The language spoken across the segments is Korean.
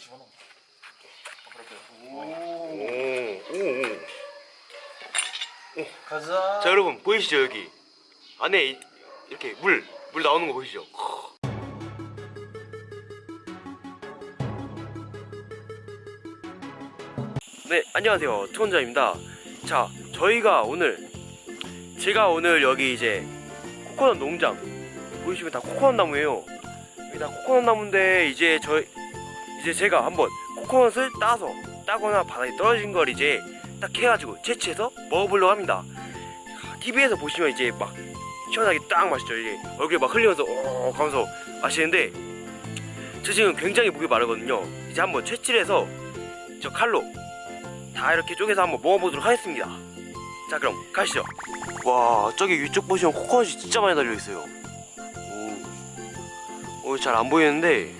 집어넣어. 오, 오, 오. 가자. 자 여러분 보이시죠 여기 안에 이- 이렇게 물, 물 나오는 거 보이시죠? 네 안녕하세요 투원자입니다 자 저희가 오늘 제가 오늘 여기 이제 코코넛 농장 보이시면 다 코코넛 나무예요 여기 다 코코넛 나무인데 이제 저 이제 제가 한번 코코넛을 따서 따거나 바닥에 떨어진 걸 이제 딱 해가지고 채취해서 먹어보려고 합니다. TV에서 보시면 이제 막 시원하게 딱 마시죠. 이제 얼굴에 막 흘리면서 어 하면서 마시는데 저 지금 굉장히 목이 마르거든요. 이제 한번 채취를 해서 저 칼로 다 이렇게 쪼개서 한번 먹어보도록 하겠습니다. 자 그럼 가시죠. 와 저기 위쪽 보시면 코코넛이 진짜 많이 달려있어요. 오, 잘안 보이는데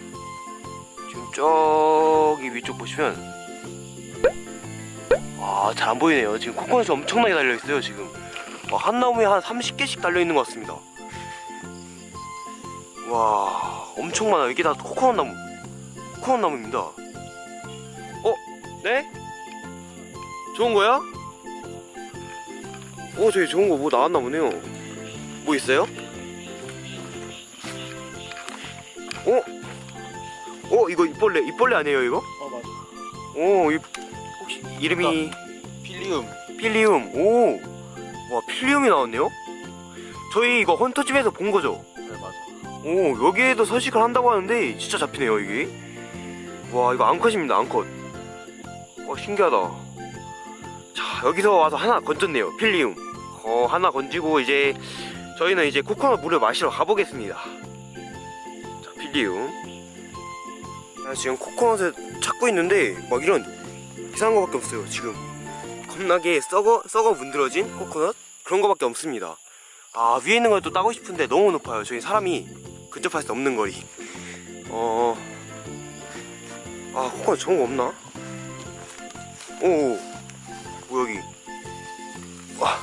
지금 저기 위쪽 보시면 와 잘 안 보이네요 지금 코코넛이 엄청나게 달려있어요 지금 와, 한 나무에 한 30개씩 달려있는 것 같습니다 와 엄청 많아요 이게 다 코코넛 나무 코코넛 나무입니다 어? 네? 좋은 거야? 어 저기 좋은 거 뭐 나왔나 보네요 뭐 있어요? 어? 어 이거 입벌레 입벌레 아니에요 이거? 어 맞아. 오 이, 혹시 이름이 필리움. 필리움 오! 와 필리움이 나왔네요? 저희 이거 헌터집에서 본 거죠? 네 맞아. 오 여기에도 서식을 한다고 하는데 진짜 잡히네요 이게 와 이거 암컷입니다 암컷 와 신기하다 자 여기서 와서 하나 건졌네요 필리움 어 하나 건지고 이제 저희는 이제 코코넛 물을 마시러 가보겠습니다 자 필리움 자, 지금 코코넛을 찾고 있는데 막 이런 이상한 거밖에 없어요 지금. 겁나게 썩어 썩어 문드러진 코코넛? 그런 거밖에 없습니다. 아 위에 있는 걸 또 따고 싶은데 너무 높아요. 저희 사람이 근접할 수 없는 거리. 어... 아 코코넛 좋은 거 없나? 오, 오 여기. 와,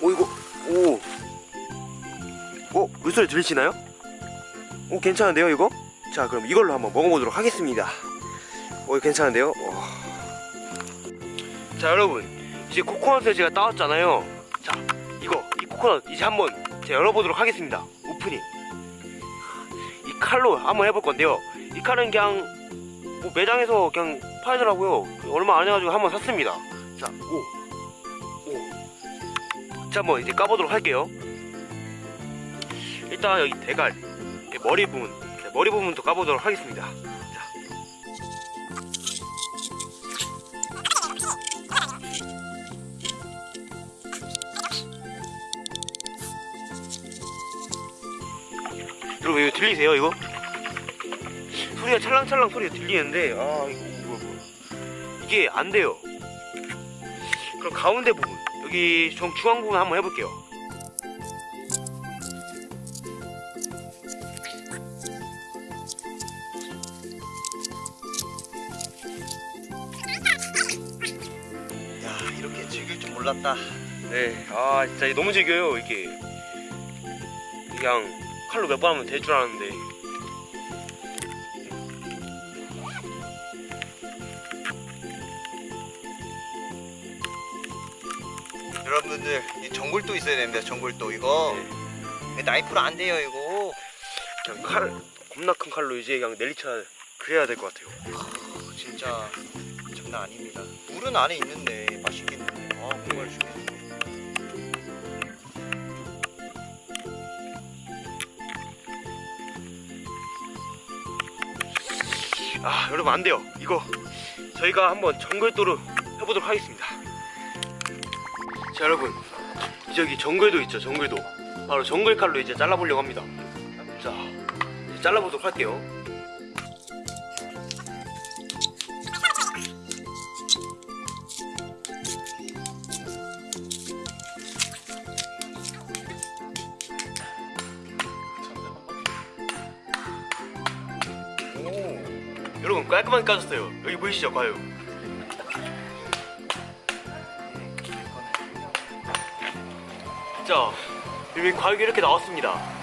오 이거 오, 어 물소리 들리시나요? 오 괜찮은데요 이거? 자 그럼 이걸로 한번 먹어보도록 하겠습니다. 오 괜찮은데요? 와. 자 여러분. 이제 코코넛을 제가 따왔잖아요. 자 이거 이 코코넛 이제 한번 제가 열어보도록 하겠습니다. 오프닝. 이 칼로 한번 해볼 건데요. 이 칼은 그냥 뭐 매장에서 그냥 팔더라고요. 얼마 안 해가지고 한번 샀습니다. 자 오, 오. 자 한번 이제 까보도록 할게요. 일단 여기 대갈 머리 부분. 네, 머리 부분도 까보도록 하겠습니다. 자. 여러분 이거 들리세요 이거? 소리가 찰랑찰랑 소리가 들리는데 아 이거 뭐야 뭐야 이게 안 돼요. 그럼 가운데 부분. 여기 정 중앙 부분 한번 해볼게요 즐길 줄 몰랐다. 네 아 진짜 너무 즐겨요 이게 그냥 칼로 몇 번 하면 될 줄 알았는데 여러분들 이 전골도 있어야 됩니다. 전골도 이거 네. 나이프로 안 돼요 이거. 그냥 칼 겁나 큰 칼로 이제 그냥 내리쳐 그래야 될 것 같아요 진짜 장난 아닙니다. 물은 안에 있는데 맛있겠네. 아 정말 맛있겠네. 아 여러분 안 돼요 이거 저희가 한번 정글도로 해보도록 하겠습니다 자 여러분 저기 정글도 있죠 정글도 바로 정글 칼로 이제 잘라보려고 합니다 자 이제 잘라보도록 할게요 깔끔하게 까졌어요 여기 보이시죠 과육 자 여기 과육이 이렇게 나왔습니다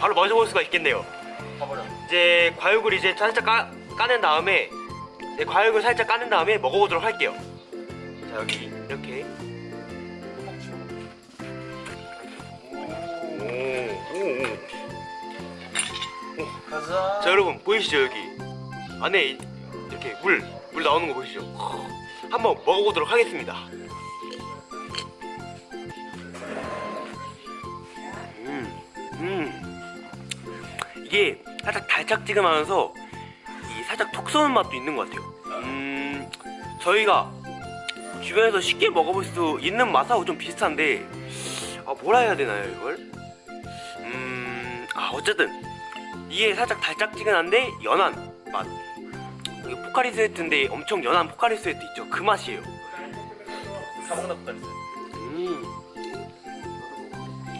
바로 마셔볼 수가 있겠네요. 이제 과육을 이제 살짝 까, 까낸 다음에 네, 과육을 살짝 까낸 다음에 먹어보도록 할게요. 자 여기 이렇게. 오, 오, 오. 가자. 자 여러분 보이시죠 여기 안에 이- 이렇게 물 물 나오는 거 보이시죠? 한번 먹어보도록 하겠습니다. 음, 음, 이게 살짝 달짝지근하면서 이 살짝 톡 쏘는 맛도 있는 것 같아요. 음, 저희가 주변에서 쉽게 먹어볼 수 있는 맛하고 좀 비슷한데 아 뭐라 해야 되나요 이걸? 음, 아 어쨌든 이게 살짝 달짝지근한데 연한 맛. 이게 포카리 스웨트인데 엄청 연한 포카리 스웨트 있죠? 그 맛이에요. 있어. 음.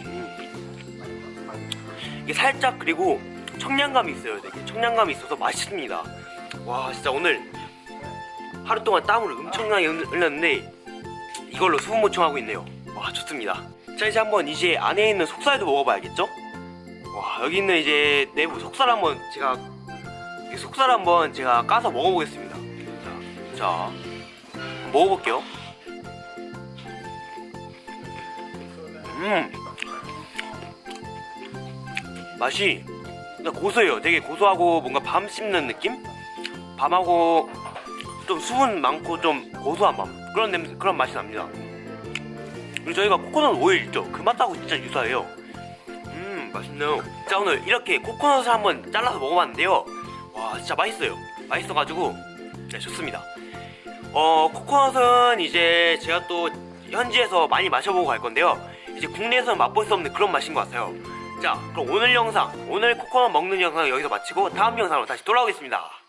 음. 이게 살짝 그리고 청량감이 있어요. 되게 청량감이 있어서 맛있습니다. 와 진짜 오늘 하루 동안 땀을 엄청나게 흘- 흘렸는데 이걸로 수분 보충하고 있네요. 와 좋습니다. 자 이제 한번 이제 안에 있는 속살도 먹어봐야겠죠? 와 여기 있는 이제 내부 속살 한번 제가 이 속살 한번 제가 까서 먹어보겠습니다. 자, 자 먹어볼게요. 음 맛이 고소해요. 되게 고소하고 뭔가 밤 씹는 느낌? 밤하고 좀 수분 많고 좀 고소한 맛 그런 냄새 그런 맛이 납니다. 그리고 저희가 코코넛 오일 있죠? 그 맛하고 진짜 유사해요. 음 맛있네요. 자 오늘 이렇게 코코넛을 한번 잘라서 먹어봤는데요. 와 진짜 맛있어요. 맛있어가지고 네 좋습니다. 어 코코넛은 이제 제가 또 현지에서 많이 마셔보고 갈 건데요. 이제 국내에서는 맛볼 수 없는 그런 맛인 것 같아요. 자 그럼 오늘 영상 오늘 코코넛 먹는 영상 여기서 마치고 다음 영상으로 다시 돌아오겠습니다.